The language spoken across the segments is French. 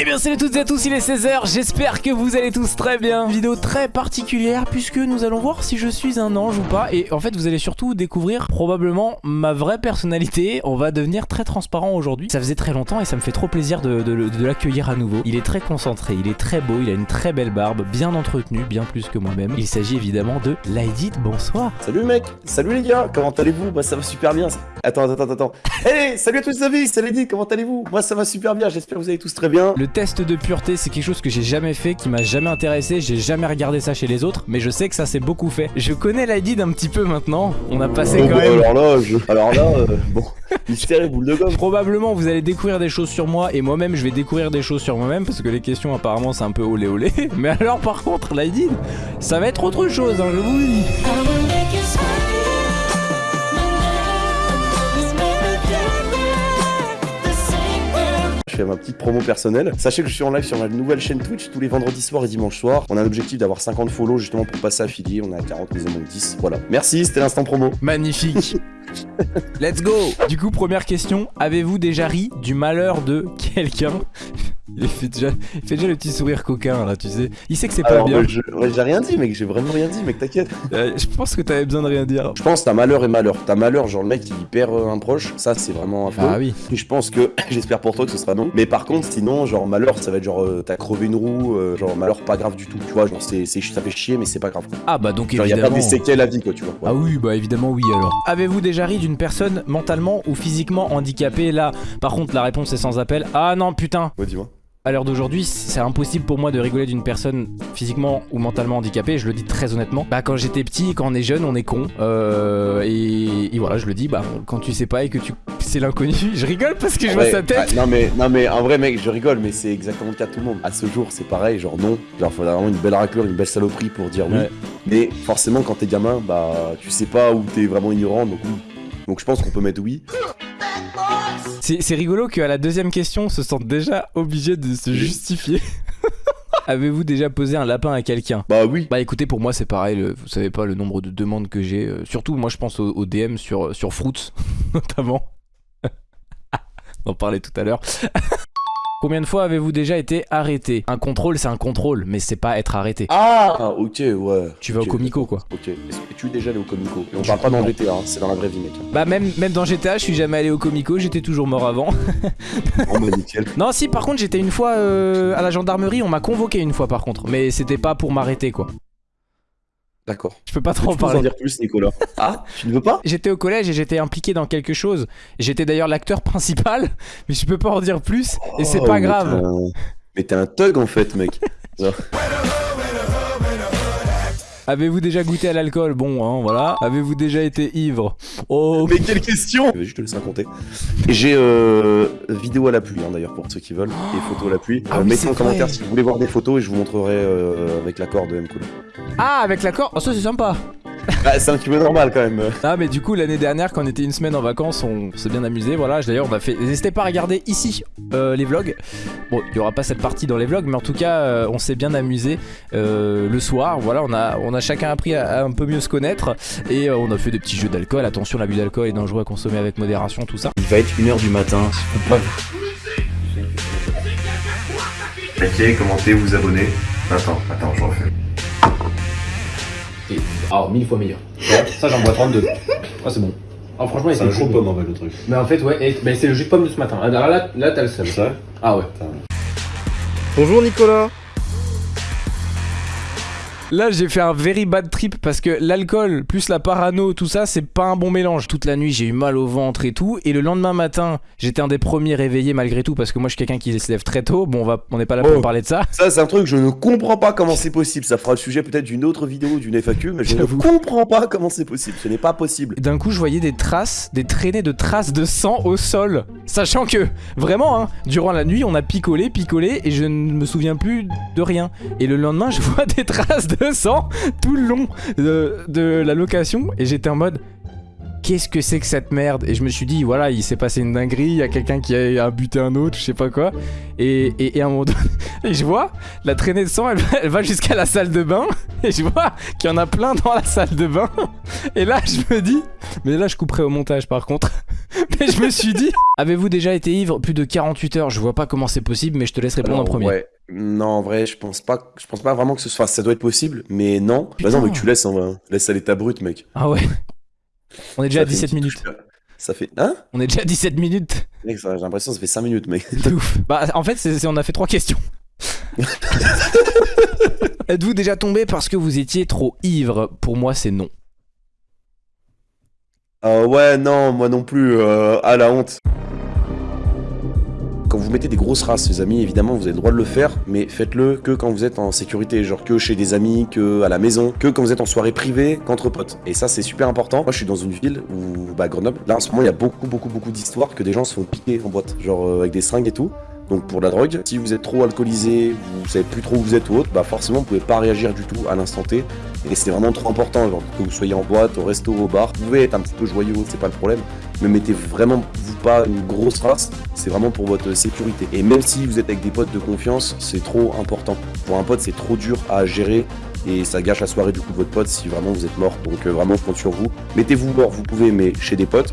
Eh bien salut à toutes et à tous, il est 16h, j'espère que vous allez tous très bien. Vidéo très particulière puisque nous allons voir si je suis un ange ou pas. Et en fait vous allez surtout découvrir probablement ma vraie personnalité. On va devenir très transparent aujourd'hui. Ça faisait très longtemps et ça me fait trop plaisir de, de- de l'accueillir à nouveau. Il est très concentré, il est très beau, il a une très belle barbe, bien entretenue, bien plus que moi-même. Il s'agit évidemment de Laïdit, bonsoir. Salut mec, salut les gars, comment allez-vous? Moi ça va super bien. Attends, attends, attends, attends. Hey, salut à tous les amis, c'est Lady, comment allez-vous? Moi ça va super bien, j'espère que vous allez tous très bien. Le test de pureté, c'est quelque chose que j'ai jamais fait, qui m'a jamais intéressé, j'ai jamais regardé ça chez les autres, mais je sais que ça s'est beaucoup fait. Je connais l'ID d'un petit peu maintenant, on a passé Bon, quand même... alors là, je- alors là, euh, bon, mystère et boule de gomme. Probablement vous allez découvrir des choses sur moi et moi-même je vais découvrir des choses sur moi-même parce que les questions apparemment c'est un peu olé olé Mais alors par contre l'ID ça va être autre chose hein, je vous le dis fais ma petite promo personnelle. Sachez que je suis en live sur ma nouvelle chaîne Twitch tous les vendredis soirs et dimanches soirs. On a l'objectif d'avoir 50 follow justement pour passer affilié. On est à 40, mais il en manque 10. Voilà. Merci, c'était l'instant promo. Magnifique Let's go Du coup première question, avez-vous déjà ri du malheur de quelqu'un? Il fait, déjà, il fait déjà le petit sourire coquin là tu sais Il sait que c'est pas Alors, bien bah, je- j'ai rien dit, mec, j'ai vraiment rien dit, mec, t'inquiète. Euh, Je pense que t'avais besoin de rien dire Je pense t'as malheur et malheur. T'as malheur, genre le mec il perd euh, un proche, ça c'est vraiment affreux. Ah oui Et je pense que, j'espère pour toi que ce sera non. Mais par contre, sinon, genre malheur, ça va être genre euh, t'as crevé une roue, euh, genre malheur pas grave du tout. Tu vois, genre c'est, ça fait chier, mais c'est pas grave. quoi. Ah bah donc Genre y a pas évidemment des séquelles à vie, quoi, tu vois. Ah oui, bah évidemment oui alors. Avez-vous déjà ri d'une personne mentalement ou physiquement handicapée Là, par contre, la réponse est sans appel. Ah non, putain Ouais, dis-moi. À l'heure d'aujourd'hui, c'est impossible pour moi de rigoler d'une personne physiquement ou mentalement handicapée, je le dis très honnêtement. Bah quand j'étais petit, quand on est jeune, on est con. Euh, et, et voilà, je le dis, bah quand tu sais pas et que tu c'est l'inconnu, je rigole parce que je vois Ouais, sa tête. ah, non mais non mais un vrai mec, je rigole, mais c'est exactement le cas de tout le monde. À ce jour, c'est pareil, genre non. Genre faut vraiment une belle raclure, une belle saloperie pour dire oui. Mais forcément, quand t'es gamin, bah tu sais pas où t'es vraiment ignorant, donc oui. Donc je pense qu'on peut mettre oui. C'est rigolo qu'à la deuxième question, on se sente déjà obligé de se justifier. Avez-vous déjà posé un lapin à quelqu'un? Bah oui. Bah écoutez, pour moi c'est pareil, le- vous savez pas le nombre de demandes que j'ai. euh, surtout moi je pense au, au DM sur, sur Fruits, notamment. on en parlait tout à l'heure. Combien de fois avez-vous déjà été arrêté? Un contrôle c'est un contrôle, mais c'est pas être arrêté. Ah ok ouais. Tu vas au comico quoi. Ok. Est-ce que tu es déjà allé au comico? Et on parle pas dans GTA, hein, c'est dans la vraie vie, mec. Bah même, même dans GTA je suis jamais allé au comico, j'étais toujours mort avant. Oh bah nickel. non si par contre j'étais une fois euh, à la gendarmerie, on m'a convoqué une fois par contre, mais c'était pas pour m'arrêter quoi. D'accord. Je peux pas trop en peux nous en parler. dire plus, Nicolas Ah Tu ne veux pas? J'étais au collège et j'étais impliqué dans quelque chose. J'étais d'ailleurs l'acteur principal, mais je peux pas en dire plus et c'est Oh, pas mais grave. t'es un- Mais t'es un thug en fait, mec. Avez-vous déjà goûté à l'alcool? Bon, hein, voilà. Avez-vous déjà été ivre? Oh, Mais quelle question Je vais juste te laisser raconter. Et j'ai euh, vidéo à l'appui hein, d'ailleurs pour ceux qui veulent et photos à l'appui. Ah Euh, oui, mettez en commentaire si vous voulez voir des photos et je vous montrerai euh, avec l'accord de M. Cool. Ah, avec l'accord? Oh, ça c'est sympa. Bah, c'est un petit peu normal quand même. Ah, mais du coup, l'année dernière, quand on était une semaine en vacances, on s'est bien amusé. Voilà, d'ailleurs, on a fait. N'hésitez pas à regarder ici euh, les vlogs. Bon, il y aura pas cette partie dans les vlogs, mais en tout cas, euh, on s'est bien amusé euh, le soir. Voilà, on a, on a chacun appris à, à un peu mieux se connaître et euh, on a fait des petits jeux d'alcool. Attention, l'abus d'alcool est dangereux à consommer avec modération, tout ça. Il va être 1h du matin. Likez, commentez, vous abonnez. Attends, attends, je refais. Alors, mille fois meilleur. Ça, j'en bois 32. Ah, c'est bon. Alors, franchement, il C'est un jus de pomme en fait le truc. Mais en fait, ouais, mais c'est le jus de pomme de ce matin. Alors là, là t'as le seum. Ça Ah ouais. Bonjour Nicolas Là, j'ai fait un very bad trip parce que l'alcool plus la parano, tout ça, c'est pas un bon mélange. Toute la nuit, j'ai eu mal au ventre et tout. Et le lendemain matin, j'étais un des premiers réveillés malgré tout parce que moi, je suis quelqu'un qui se lève très tôt. Bon, on va, on n'est pas là pour Oh. parler de ça. Ça, c'est un truc, je ne comprends pas comment c'est possible. Ça fera le sujet peut-être d'une autre vidéo, d'une FAQ, mais je ne comprends pas comment c'est possible. Ce n'est pas possible. D'un coup, je voyais des traces, des traînées de traces de sang au sol. Sachant que, vraiment, hein, durant la nuit, on a picolé, picolé, et je ne me souviens plus de rien. Et le lendemain, je vois des traces de sang tout le long de, la location, et j'étais en mode. Qu'est-ce que c'est que cette merde? Et je me suis dit, voilà, il s'est passé une dinguerie, il y a quelqu'un qui a, buté un autre, je sais pas quoi. Et, et, à un moment donné, et je vois la traînée de sang, elle, elle va jusqu'à la salle de bain, et je vois qu'il y en a plein dans la salle de bain. Et là, je me dis, mais là, je couperai au montage par contre. Mais je me suis dit, avez-vous déjà été ivre plus de 48 heures? Je vois pas comment c'est possible, mais je te laisse répondre en premier. Ouais. Non, en vrai, je pense pas, je pense pas vraiment que ce soit. Ça doit être possible, mais non. Bah non, mais tu laisses, en vrai. laisse aller ta brute, mec. Ah ouais. On est déjà Ça à fait une 17 petite minutes. touche. Ça fait. Hein? On est déjà à 17 minutes. Mec, j'ai l'impression que ça fait 5 minutes, mec. Ouf. Bah, en fait, c'est- on a fait trois questions. Êtes-vous déjà tombé parce que vous étiez trop ivre? Pour moi, c'est non. Euh, ouais, non, moi non plus. Euh, à la honte. Quand vous mettez des grosses races, les amis, évidemment, vous avez le droit de le faire, mais faites-le que quand vous êtes en sécurité, genre que chez des amis, que à la maison, que quand vous êtes en soirée privée, qu'entre potes. Et ça, c'est super important. Moi, je suis dans une ville où, bah, Grenoble. Là, en ce moment, il y a beaucoup, beaucoup, beaucoup d'histoires que des gens se font piquer en boîte, genre euh, avec des seringues et tout. Donc pour la drogue, si vous êtes trop alcoolisé, vous savez plus trop où vous êtes ou autre, bah forcément vous pouvez pas réagir du tout à l'instant T. Et c'est vraiment trop important, que vous soyez en boîte, au resto, au bar, vous pouvez être un petit peu joyeux, c'est pas le problème, mais mettez vraiment vous pas une grosse race, c'est vraiment pour votre sécurité. Et même si vous êtes avec des potes de confiance, c'est trop important. Pour un pote, c'est trop dur à gérer et ça gâche la soirée du coup de votre pote si vraiment vous êtes mort. Donc euh, vraiment, je compte sur vous. Mettez-vous mort, vous pouvez, mais chez des potes,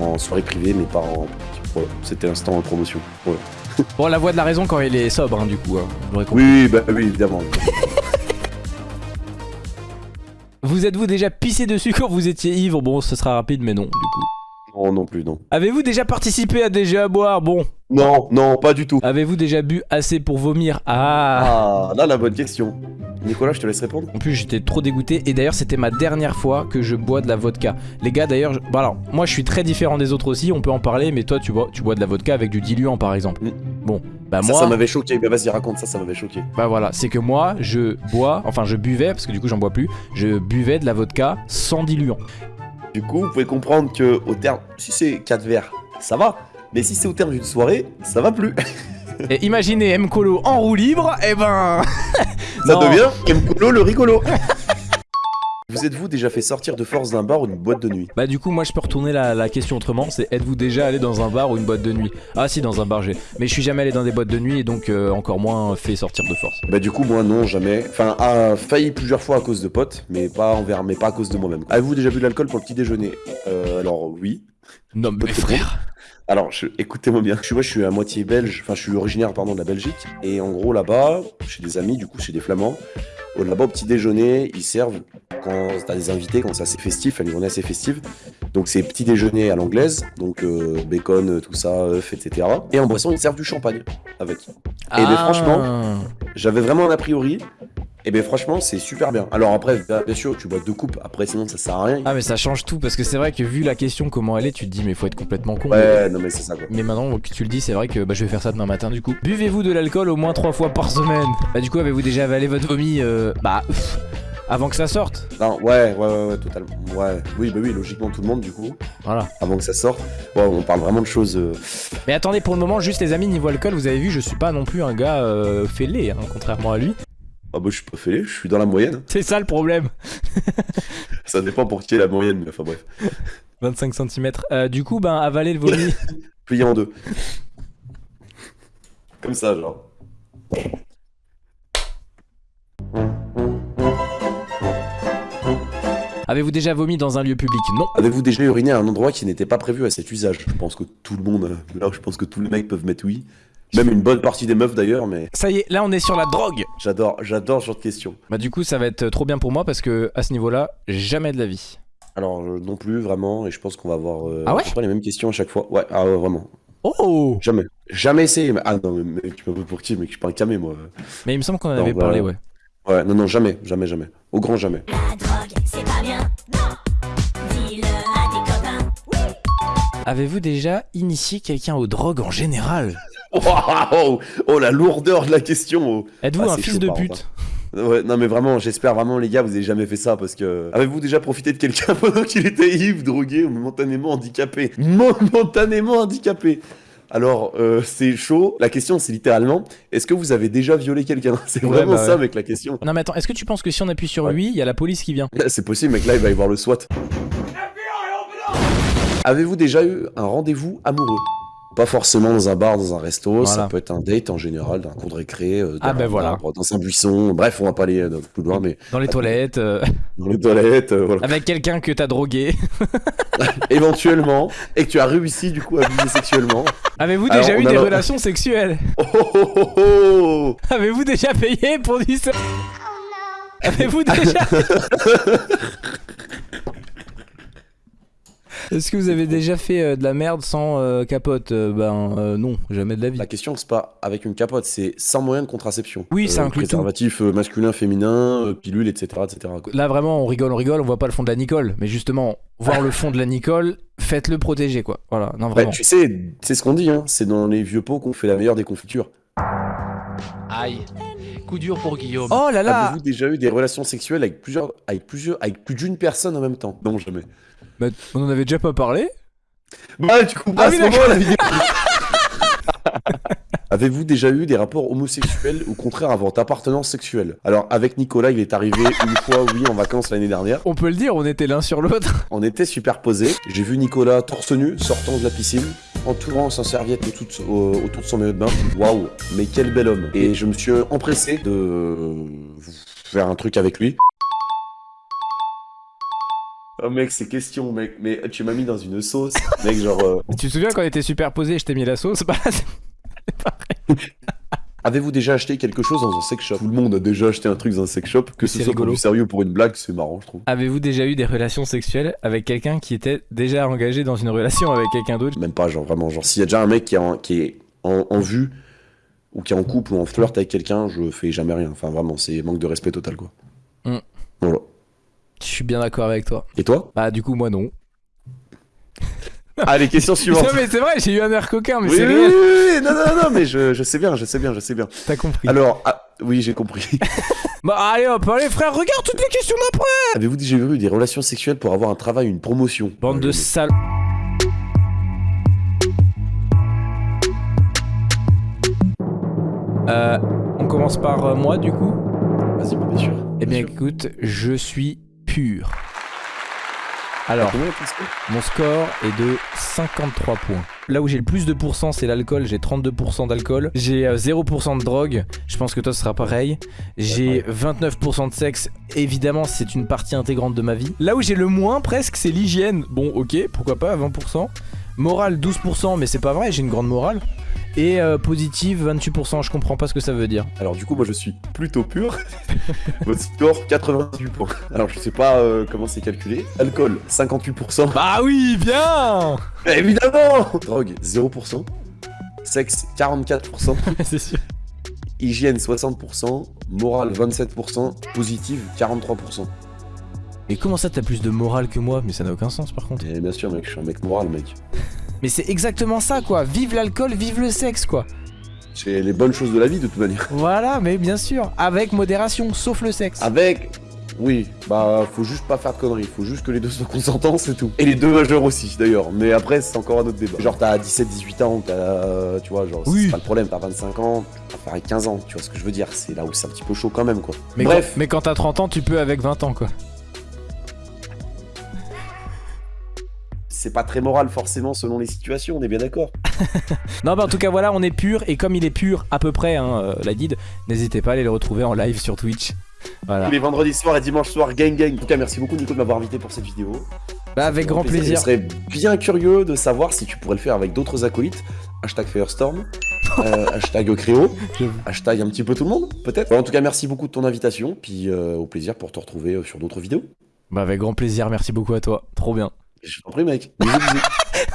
en soirée privée, mais pas en. Voilà, c'était l'instant en promotion. Voilà. Bon, la voix de la raison quand il est sobre, hein, du coup. hein, oui, bah oui, évidemment. Vous êtes-vous déjà pissé dessus quand vous étiez ivre? Bon, ce sera rapide, mais non, du coup. Non, non plus, non. Avez-vous déjà participé à des jeux à boire? Bon. Non, non, pas du tout. Avez-vous déjà bu assez pour vomir? Ah Ah, là, la bonne question. Nicolas, je te laisse répondre. En plus, j'étais trop dégoûté. Et d'ailleurs, c'était ma dernière fois que je bois de la vodka. Les gars, d'ailleurs, je- bah alors, moi, je suis très différent des autres aussi. On peut en parler, mais toi, tu bois, tu bois de la vodka avec du diluant, par exemple. Mm. Bon, bah ça, moi, ça m'avait choqué. Bah vas-y, raconte ça, ça m'avait choqué. bah voilà, c'est que moi, je bois, enfin, je buvais parce que du coup, j'en bois plus. Je buvais de la vodka sans diluant. Du coup, vous pouvez comprendre que au terme, si c'est 4 verres, ça va. Mais si c'est au terme d'une soirée, ça va plus. Et imaginez M Colo en roue libre, et ben. Ça Non. devient Mcolo le rigolo. Vous êtes-vous déjà fait sortir de force d'un bar ou d'une boîte de nuit Bah du coup moi je peux retourner la, la question autrement, c'est êtes-vous déjà allé dans un bar ou une boîte de nuit? Ah si dans un bar j'ai, mais je suis jamais allé dans des boîtes de nuit et donc euh, encore moins fait sortir de force. Bah du coup moi non jamais. Enfin a failli plusieurs fois à cause de potes, mais pas envers, mais pas à cause de moi-même. Avez-vous déjà bu de l'alcool pour le petit déjeuner? Euh, Alors oui. Non mais frère Alors je- écoutez-moi bien. Je suis moi je suis à moitié belge. Enfin je suis originaire pardon de la Belgique. Et en gros là-bas, chez des amis du coup chez des flamands, là-bas au petit déjeuner ils servent quand t'as des invités quand c'est assez festif, une journée assez festive. Donc c'est petit déjeuner à l'anglaise, donc euh, bacon, euh, tout ça, œufs, etc. Et en boisson ils servent du champagne avec. Ah. Et ben, franchement, J'avais vraiment un a priori. Et ben franchement, c'est super bien. Alors après, bien sûr, tu bois deux coupes. Après, sinon, ça sert à rien. Ah mais ça change tout parce que c'est vrai que vu la question comment elle est, tu te dis mais faut être complètement con. Ouais, non mais c'est ça quoi. Mais maintenant que tu le dis, c'est vrai que bah, je vais faire ça demain matin du coup. Buvez-vous de l'alcool au moins trois fois par semaine? Bah du coup avez-vous déjà avalé votre vomi euh, Bah pff, avant que ça sorte? Non, ouais, ouais, ouais, ouais, totalement. Ouais, oui, bah oui, logiquement tout le monde du coup, Voilà. avant que ça sorte. Ouais, on parle vraiment de choses. euh, Mais attendez pour le moment juste les amis niveau alcool, vous avez vu je suis pas non plus un gars euh, fêlé hein, contrairement à lui. Ah bah je suis pas fêlé, je suis dans la moyenne. C'est ça le problème. Ça dépend pour qui est la moyenne, mais enfin bref. 25 cm. du coup, ben, avaler le vomi. Plié en deux. Comme ça, genre. Avez-vous déjà vomi dans un lieu public? Non. Avez-vous déjà uriné à un endroit qui n'était pas prévu à cet usage? Je pense que tout le monde, euh, là je pense que tous les mecs peuvent mettre oui. Même une bonne partie des meufs d'ailleurs, mais Ça y est, là on est sur la drogue. j'adore, j'adore ce genre de questions. Bah du coup, ça va être trop bien pour moi parce que à ce niveau-là, jamais de la vie. Alors euh, non plus vraiment, et je pense qu'on va avoir euh, Ah ouais les mêmes questions à chaque fois. Ouais, ah ouais, vraiment. Oh Jamais. Jamais essayé. Mais... Ah non, mais mec, tu m'as pris pour qui Mec, je suis pas un camé moi. Mais il me semble qu'on en Non, avait bah, parlé, ouais. Ouais, non, non, jamais, jamais, jamais. Au grand jamais. La drogue, c'est pas bien, non. Dis-le à tes copains. Avez-vous déjà initié quelqu'un aux drogues en général? Oh, oh, la lourdeur de la question. oh. Êtes-vous Ah, un fils chaud, de pute contre, Ouais, non mais vraiment, j'espère vraiment les gars, vous avez jamais fait ça parce que avez-vous déjà profité de quelqu'un pendant qu'il était ivre, drogué ou momentanément handicapé? Momentanément handicapé. Alors euh, c'est chaud. La question c'est littéralement, est-ce que vous avez déjà violé quelqu'un? C'est Ouais, vraiment bah ça mec la question. Non mais attends, est-ce que tu penses que si on appuie sur Ouais. oui, il y a la police qui vient? C'est possible mec, là il va y avoir le SWAT. Avez-vous déjà eu un rendez-vous amoureux? Pas forcément dans un bar, dans un resto, ça peut être un date en général, d'un cours de récré, euh, Ah, dans ben un voilà. arbre, dans un buisson. Bref, on va pas aller euh, plus loin, mais Dans les toilettes, euh, dans les toilettes, euh, voilà. avec quelqu'un que t'as drogué. Éventuellement, et que tu as réussi du coup à viser sexuellement. Avez-vous Alors, déjà eu des le- relations sexuelles? Oh oh oh oh Avez-vous déjà payé pour du sexe Avez-vous déjà Est-ce que vous avez déjà fait euh, de la merde sans euh, capote Euh, Ben euh, non, jamais de la vie. La question, c'est pas avec une capote, c'est sans moyen de contraception. Oui, ça inclut. Préservatif masculin, féminin, euh, pilule, etc. etc. quoi. Là vraiment, on rigole, on rigole, on voit pas le fond de la Nicole. Mais justement, voir le fond de la Nicole, faites-le protéger quoi. Voilà, non Bah, vraiment. tu sais, c'est ce qu'on dit, hein. c'est dans les vieux pots qu'on fait la meilleure des confitures. Aïe. Coup dur pour Guillaume. Oh là là Avez-vous déjà eu des relations sexuelles avec plusieurs, avec plusieurs, avec plus d'une personne en même temps? Non, jamais. Bah, On en avait déjà pas parlé Bah, tu comprends Ah à oui, ce moment la vidéo. Avez-vous déjà eu des rapports homosexuels ou contraire avant appartenance sexuelle? Alors avec Nicolas, il est arrivé une fois, oui, en vacances l'année dernière. On peut le dire, on était l'un sur l'autre. On était superposés. J'ai vu Nicolas torse nu sortant de la piscine, entourant sa serviette autour de, au- autour de son maillot de bain. Waouh, mais quel bel homme. Et je me suis empressé de faire un truc avec lui. Oh mec, c'est question, mec. Mais tu m'as mis dans une sauce. Mec, genre... euh, Tu te souviens quand on était superposés, je t'ai mis la sauce? Bah Avez-vous déjà acheté quelque chose dans un sex shop? Tout le monde a déjà acheté un truc dans un sex shop. Que ce soit pour du sérieux ou pour une blague, c'est marrant, je trouve. Avez-vous déjà eu des relations sexuelles avec quelqu'un qui était déjà engagé dans une relation avec quelqu'un d'autre? Même pas, genre vraiment. Genre, s'il y a déjà un mec qui est en, qui est en, en vue, ou qui est en couple ou en flirt avec quelqu'un, je fais jamais rien. Enfin, vraiment, c'est manque de respect total, quoi. Mm. Voilà. Je suis bien d'accord avec toi. Et toi? Bah du coup moi non. Allez, question suivante. Non mais c'est vrai, j'ai eu un air coquin, mais oui, c'est oui, réel. oui, oui, non, non, non, mais je, je sais bien, je sais bien, je sais bien. T'as compris. Alors, ah, oui, j'ai compris. Bah allez hop, allez frère, regarde toutes les questions d'après Avez-vous déjà eu des relations sexuelles pour avoir un travail, une promotion? Bande de Ouais, salauds. Euh, on commence par euh, moi du coup? Vas-y, bien sûr. Eh bien sûr. écoute, je suis pur. Alors, mon score est de 53 points. Là où j'ai le plus de pourcents, c'est l'alcool. J'ai 32% d'alcool. J'ai euh, 0% de drogue. Je pense que toi, ce sera pareil. J'ai 29% de sexe. Évidemment, c'est une partie intégrante de ma vie. Là où j'ai le moins, presque, c'est l'hygiène. Bon, ok, pourquoi pas, 20%. Morale, 12%, mais c'est pas vrai, j'ai une grande morale. Et euh, positive, 28%, je comprends pas ce que ça veut dire. Alors du coup, moi je suis plutôt pur. Votre score, 98 points. Alors je sais pas euh, comment c'est calculé. Alcool, 58%. Bah oui, bien Évidemment Drogue, 0%. Sexe, 44%. C'est sûr. Hygiène, 60%. Morale, 27%. Positive, 43%. Mais comment ça, t'as plus de morale que moi? Mais ça n'a aucun sens par contre. Et bien sûr, mec, je suis un mec moral, mec. Mais c'est exactement ça quoi. Vive l'alcool, vive le sexe quoi. C'est les bonnes choses de la vie, de toute manière. Voilà, mais bien sûr, avec modération, sauf le sexe. Avec... Oui, bah faut juste pas faire de conneries, faut juste que les deux soient consentants, c'est tout. Et les deux majeurs aussi, d'ailleurs. Mais après, c'est encore un autre débat. Genre, t'as 17-18 ans, t'as... Tu vois, genre, Oui. c'est pas le problème, t'as 25 ans, avec 15 ans, tu vois ce que je veux dire. C'est là où c'est un petit peu chaud quand même, quoi. mais Bref, Quand, mais quand t'as 30 ans, tu peux avec 20 ans quoi. C'est pas très moral forcément selon les situations, on est bien d'accord. Non, bah en tout cas, voilà, on est pur. Et comme il est pur à peu près, hein, euh, la guide, n'hésitez pas à aller le retrouver en live sur Twitch. Voilà. Tous les vendredis soirs et dimanche soir, gang gang. En tout cas, merci beaucoup Nico de m'avoir invité pour cette vidéo. Bah, avec grand plaisir. Je serais bien curieux de savoir si tu pourrais le faire avec d'autres acolytes. Hashtag Firestorm, euh, hashtag Créo, hashtag un petit peu tout le monde, peut-être. En tout cas, merci beaucoup de ton invitation, puis euh, au plaisir pour te retrouver sur d'autres vidéos. Bah, avec grand plaisir, merci beaucoup à toi. Trop bien. Je t'en prie, mec. Bisous, bisous.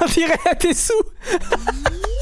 On dirait à tes sous